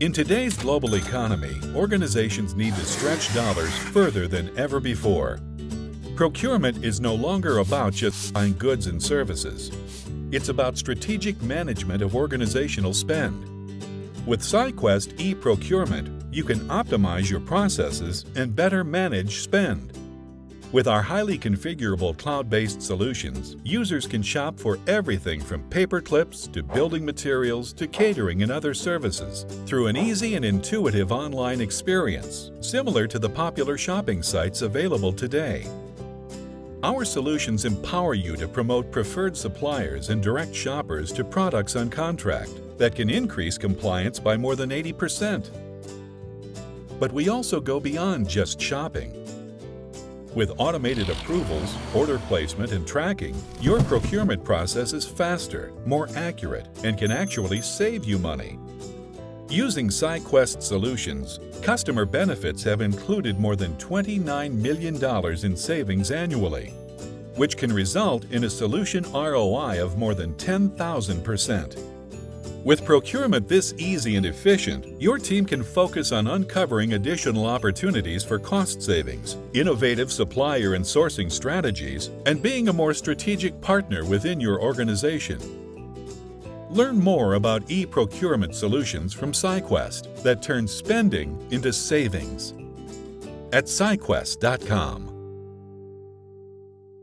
In today's global economy, organizations need to stretch dollars further than ever before. Procurement is no longer about just buying goods and services. It's about strategic management of organizational spend. With SciQuest eProcurement, you can optimize your processes and better manage spend. With our highly configurable cloud-based solutions, users can shop for everything from paper clips to building materials to catering and other services through an easy and intuitive online experience, similar to the popular shopping sites available today. Our solutions empower you to promote preferred suppliers and direct shoppers to products on contract that can increase compliance by more than 80%. But we also go beyond just shopping. With automated approvals, order placement, and tracking, your procurement process is faster, more accurate, and can actually save you money. Using SciQuest solutions, customer benefits have included more than $29 million in savings annually, which can result in a solution ROI of more than 10,000%. With procurement this easy and efficient, your team can focus on uncovering additional opportunities for cost savings, innovative supplier and sourcing strategies, and being a more strategic partner within your organization. Learn more about e-procurement solutions from SciQuest that turn spending into savings at SciQuest.com.